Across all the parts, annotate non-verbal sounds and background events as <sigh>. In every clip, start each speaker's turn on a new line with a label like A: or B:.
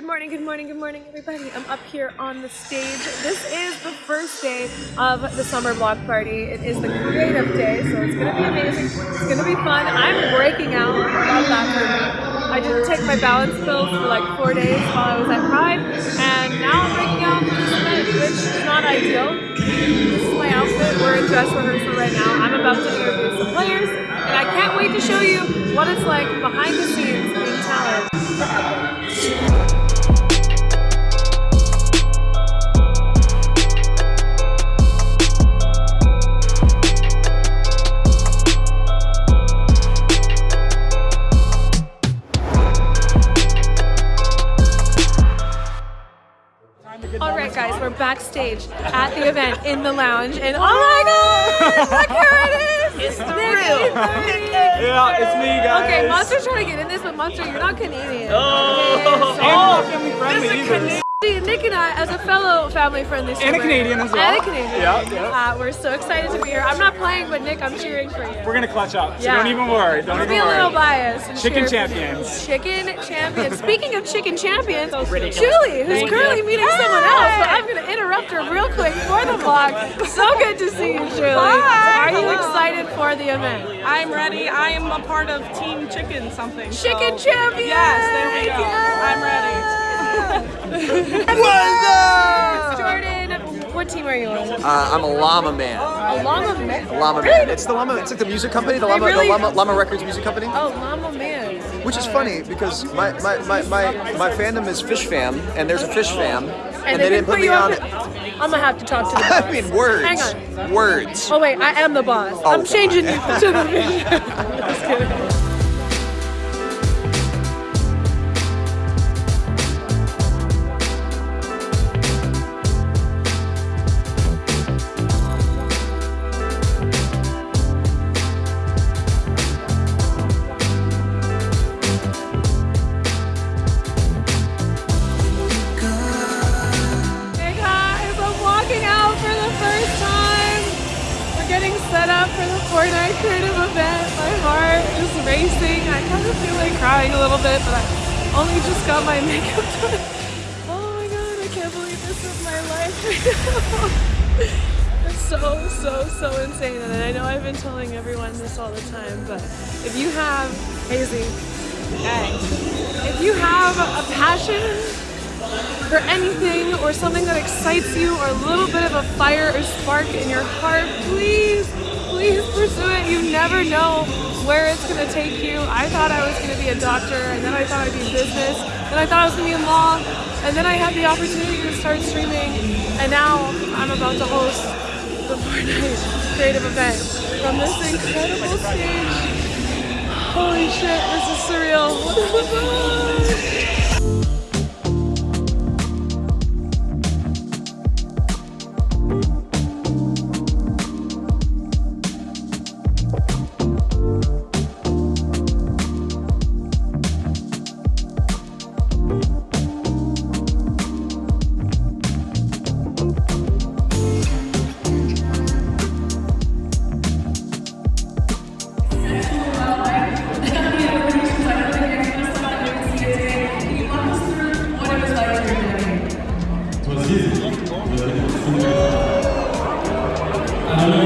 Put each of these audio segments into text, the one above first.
A: Good morning, good morning, good morning, everybody. I'm up here on the stage. This is the first day of the summer block party. It is the creative day, so it's gonna be amazing. It's gonna be fun. I'm breaking out. I didn't take my balance pills for like four days while I was at Pride, and now I'm breaking out for this event, which is not ideal. This is my outfit. We're in dress rehearsal right now. I'm about to interview some players, and I can't wait to show you what it's like behind the scenes being talent backstage at the event in the lounge, and oh my God, look who it is! It's the real.
B: Yeah, it's me, guys.
A: Okay, Monster's trying to get in this, but Monster, you're not Canadian.
B: Oh,
A: Okay,
B: and not
A: so- oh,
B: family friendly either.
A: See, Nick and I, as a fellow family-friendly
B: And a Canadian as well.
A: and a Canadian,
B: Yeah, yeah.
A: Uh, we're so excited to be here. I'm not playing, but Nick, I'm cheering for you.
B: We're gonna clutch up, so
A: Yeah.
B: don't even worry. Don't
A: I'll
B: even
A: be a
B: worry.
A: little biased. and
B: Chicken champions.
A: Chicken champions. <laughs> Speaking of chicken champions, Julie, who's
B: Thank
A: currently
B: you.
A: meeting someone else, so I'm going to interrupt her real quick for the vlog. So good to see you, Julie. Are you excited for the event?
C: I'm ready. I am a part of Team Chicken something. so-
A: Chicken champions!
C: Yes, there we go. I'm ready.
A: Jordan, what team are you on?
D: Uh, I'm a llama man.
A: A llama man.
D: Llama man. It's the llama. It's like the music company, the llama,
A: really-
D: the llama, llama Records music company.
A: Oh, llama man.
D: Which is funny because my, my, my, my, my fandom is Fish Fam, and there's a Fish Fam, and,
A: they didn't put
D: me
A: you
D: on.
A: it. I'm gonna have to talk to the boss. <laughs>
D: I mean, words.
A: Hang on.
D: Words.
A: Oh wait, I am the boss.
D: Oh,
A: I'm
D: God.
A: changing you to the <laughs> <laughs> vision. Fortnite creative event. My heart is racing. I kind of feel like crying a little bit, but I only just got my <laughs> makeup done. Oh my god, I can't believe this is my life. <laughs> It's so, so, so insane. And I know I've been telling everyone this all the time, but if you have, Hazy, if you have a passion for anything or something that excites you or a little bit of a fire or spark in your heart, please, please pursue it. You never know where it's going to take you. I thought I was going to be a doctor, and then I thought I'd be in business, then I thought I was going to be in law, and then I had the opportunity to start streaming, and now I'm about to host the Fortnite creative event from this incredible stage. Holy shit, this is surreal. What the fuck?
E: How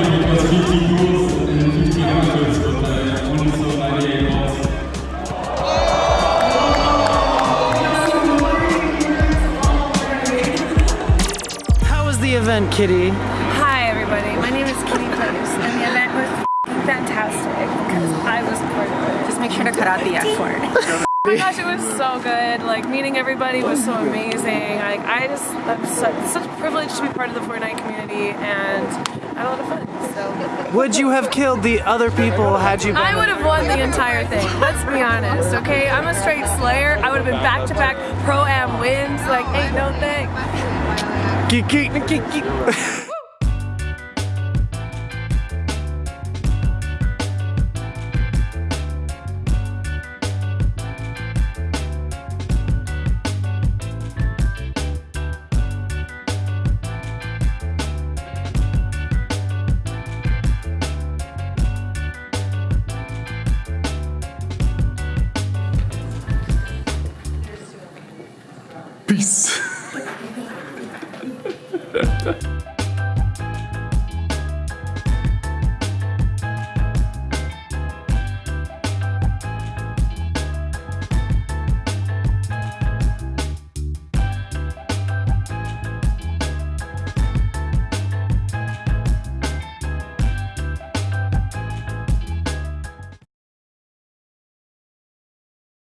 E: was the event, Kitty?
A: Hi everybody, my name is KittyPlays and the event was fantastic because I was part of it.
C: Just make sure to cut out the F word. <laughs>
A: Oh my gosh, it was so good. Like meeting everybody was so amazing. Like I just, I'm such, such a privilege to be part of the Fortnite community and I had a lot of fun. So
E: Would you have killed the other people had you been?
A: I would have won the entire thing. Let's be honest, okay? I'm a straight slayer. I would have been back to back pro am wins. Like ain't no thing.
E: Geek, geek, geek, geek.
F: Peace.